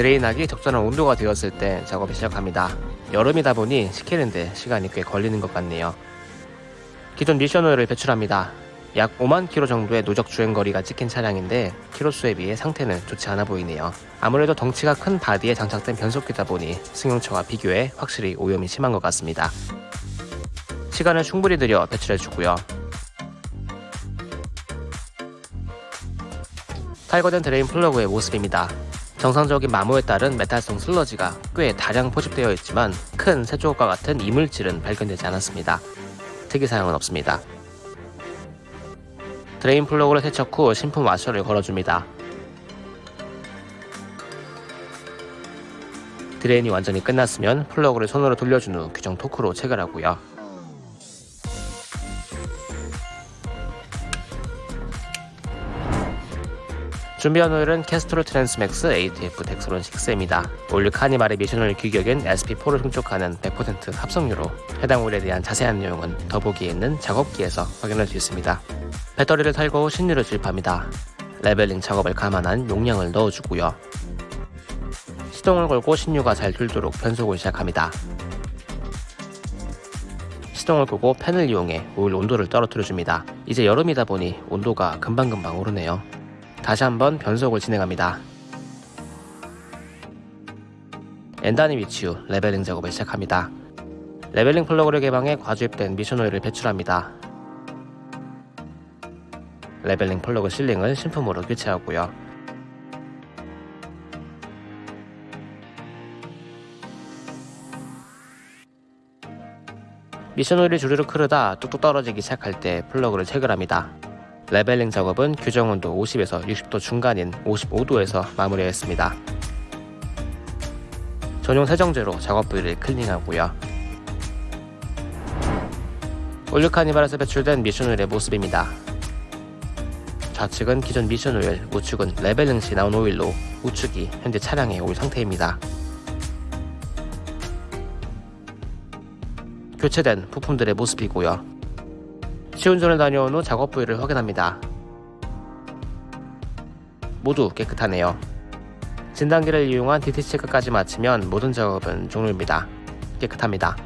drain하기 적절한 온도가 되었을 때 작업을 시작합니다. 여름이다 보니 식히는데 시간이 꽤 걸리는 것 같네요. 기존 미션 오일을 배출합니다. 약 5만 킬로 정도의 누적 주행 거리가 찍힌 차량인데 키로수에 비해 상태는 좋지 않아 보이네요. 아무래도 덩치가 큰 바디에 장착된 변속기다 보니 승용차와 비교해 확실히 오염이 심한 것 같습니다. 시간을 충분히 들여 배출해주고요. 탈거된 drain 플러그의 모습입니다. 정상적인 마모에 따른 메탈성 슬러지가 꽤 다량 포집되어 있지만 큰 쇳조각과 같은 이물질은 발견되지 않았습니다. 특이사항은 없습니다. drain 플러그를 세척 후 신품 와셔를 걸어줍니다. drain이 완전히 끝났으면 플러그를 손으로 돌려준 후 규정 토크로 체결하고요. 준비한 오일은 Castrol Transmax ATF Dexron 6입니다. All New 카니발의 미션오일 규격인 SP4를 충족하는 100% 합성유로 해당 오일에 대한 자세한 내용은 더보기에 있는 작업기에서 확인할 수 있습니다. 배터리를 탈거 후 신유를 주입합니다. leveling 작업을 감안한 용량을 넣어주고요. 시동을 걸고 신유가 잘 돌도록 변속을 시작합니다. 시동을 끄고 팬을 이용해 오일 온도를 떨어뜨려줍니다. 이제 여름이다 보니 온도가 금방금방 오르네요. 다시 한번 변속을 진행합니다. N단에 위치 후 leveling 작업을 시작합니다. leveling 플러그를 개방해 과주입된 미션 오일을 배출합니다. leveling 플러그 sealing을 신품으로 교체하고요. 미션 오일이 주르륵 흐르다 뚝뚝 떨어지기 시작할 때 플러그를 체결합니다. leveling 작업은 규정 온도 50에서 60도 중간인 55도에서 마무리했습니다. 전용 세정제로 작업 부위를 클리닝하고요. 올 뉴 카니발에서 배출된 미션 오일의 모습입니다. 좌측은 기존 미션 오일, 우측은 leveling 시 나온 오일로 우측이 현재 차량의 오일 상태입니다. 교체된 부품들의 모습이고요. 시운전을 다녀온 후 작업 부위를 확인합니다. 모두 깨끗하네요. 진단기를 이용한 DT 체크까지 마치면 모든 작업은 종료입니다. 깨끗합니다.